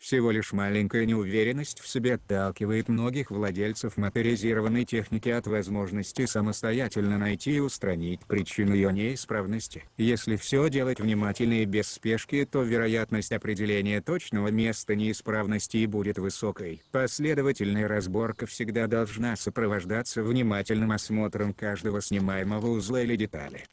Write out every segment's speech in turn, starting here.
Всего лишь маленькая неуверенность в себе отталкивает многих владельцев моторизированной техники от возможности самостоятельно найти и устранить причину ее неисправности. Если все делать внимательно и без спешки то вероятность определения точного места неисправности и будет высокой. Последовательная разборка всегда должна сопровождаться внимательным осмотром каждого снимаемого узла или детали.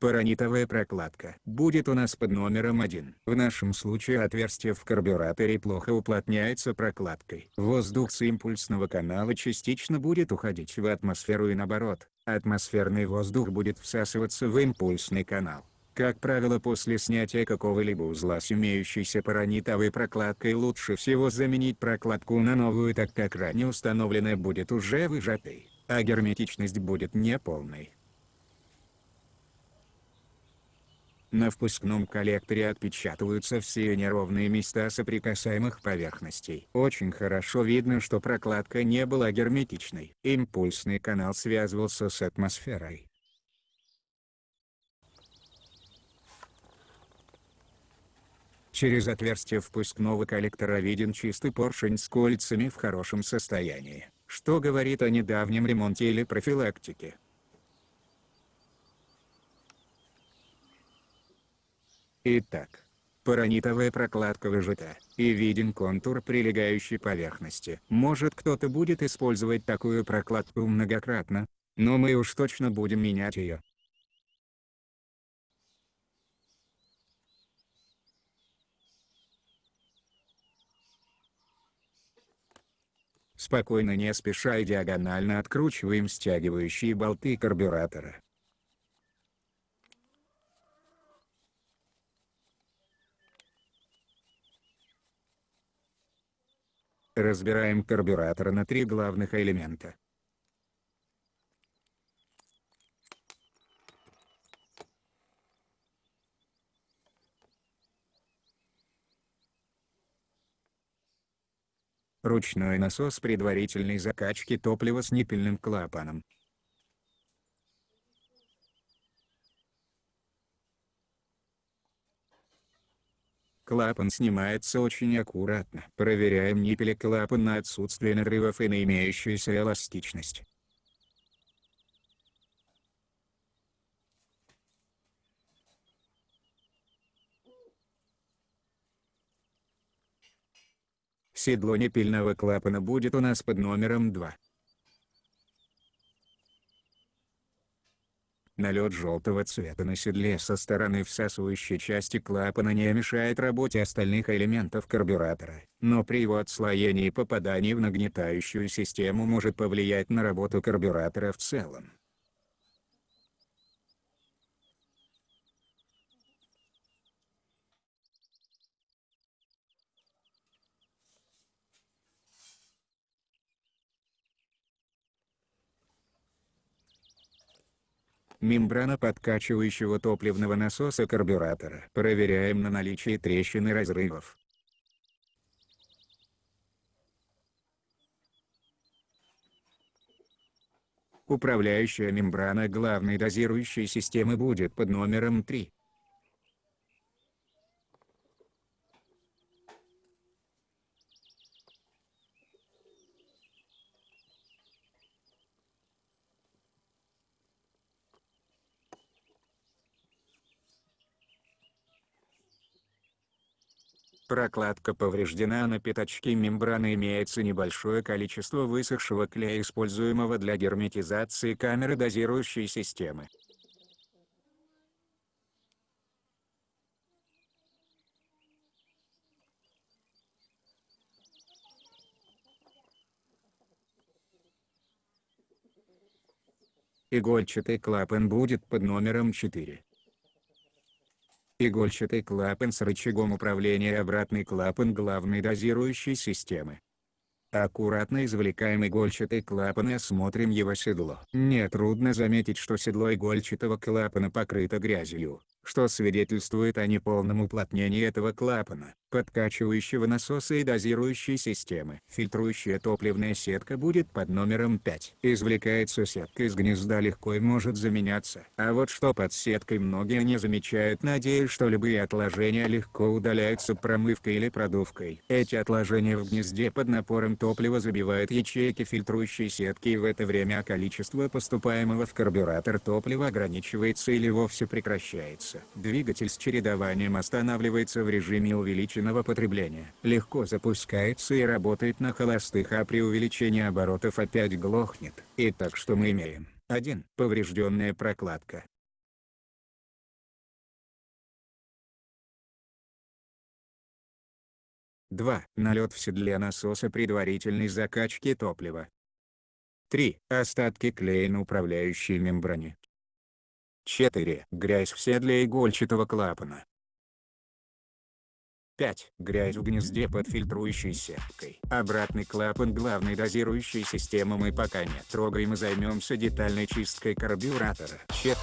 Паранитовая прокладка будет у нас под номером 1. В нашем случае отверстие в карбюраторе плохо уплотняется прокладкой. Воздух с импульсного канала частично будет уходить в атмосферу и наоборот. Атмосферный воздух будет всасываться в импульсный канал. Как правило после снятия какого-либо узла с имеющейся паранитовой прокладкой лучше всего заменить прокладку на новую так как ранее установленная будет уже выжатой, а герметичность будет неполной. На впускном коллекторе отпечатываются все неровные места соприкасаемых поверхностей. Очень хорошо видно что прокладка не была герметичной. Импульсный канал связывался с атмосферой. Через отверстие впускного коллектора виден чистый поршень с кольцами в хорошем состоянии, что говорит о недавнем ремонте или профилактике. Итак, паранитовая прокладка выжата, и виден контур прилегающей поверхности. Может кто-то будет использовать такую прокладку многократно, но мы уж точно будем менять ее. Спокойно не спеша и диагонально откручиваем стягивающие болты карбюратора. Разбираем карбюратор на три главных элемента. Ручной насос предварительной закачки топлива с ниппельным клапаном. Клапан снимается очень аккуратно. Проверяем ниппели клапан на отсутствие нарывов и на имеющуюся эластичность. Седло непильного клапана будет у нас под номером 2. Налет желтого цвета на седле со стороны всасывающей части клапана не мешает работе остальных элементов карбюратора, но при его отслоении и попадании в нагнетающую систему может повлиять на работу карбюратора в целом. Мембрана подкачивающего топливного насоса карбюратора. Проверяем на наличие трещин и разрывов. Управляющая мембрана главной дозирующей системы будет под номером 3. Прокладка повреждена на пятачке мембраны имеется небольшое количество высохшего клея используемого для герметизации камеры дозирующей системы. Игольчатый клапан будет под номером 4. Игольчатый клапан с рычагом управления обратный клапан главной дозирующей системы. Аккуратно извлекаем игольчатый клапан и осмотрим его седло. Нетрудно заметить что седло игольчатого клапана покрыто грязью, что свидетельствует о неполном уплотнении этого клапана, подкачивающего насоса и дозирующей системы. Фильтрующая топливная сетка будет под номером 5. Извлекается сетка из гнезда легко и может заменяться. А вот что под сеткой многие не замечают надеясь что любые отложения легко удаляются промывкой или продувкой. Эти отложения в гнезде под напором топлива забивают ячейки фильтрующей сетки и в это время количество поступаемого в карбюратор топлива ограничивается или вовсе прекращается. Двигатель с чередованием останавливается в режиме увеличенного потребления. Легко запускается и работает на холостых а при увеличении оборотов опять глохнет. Итак что мы имеем? 1. Поврежденная прокладка. 2. Налет в седле насоса предварительной закачки топлива. 3. Остатки клея на управляющей мембране. 4. Грязь в седле игольчатого клапана. 5. Грязь в гнезде под фильтрующей сеткой. Обратный клапан главной дозирующей системы мы пока не трогаем и займемся детальной чисткой карбюратора. Чет.